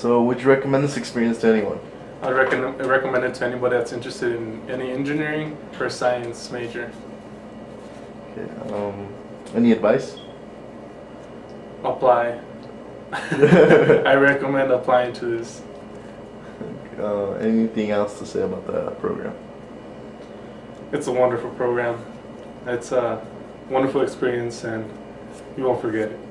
So would you recommend this experience to anyone? I'd recommend, recommend it to anybody that's interested in any engineering or science major. Okay. Um, any advice? Apply. I recommend applying to this. Uh, anything else to say about the program? It's a wonderful program. It's a wonderful experience and you won't forget it.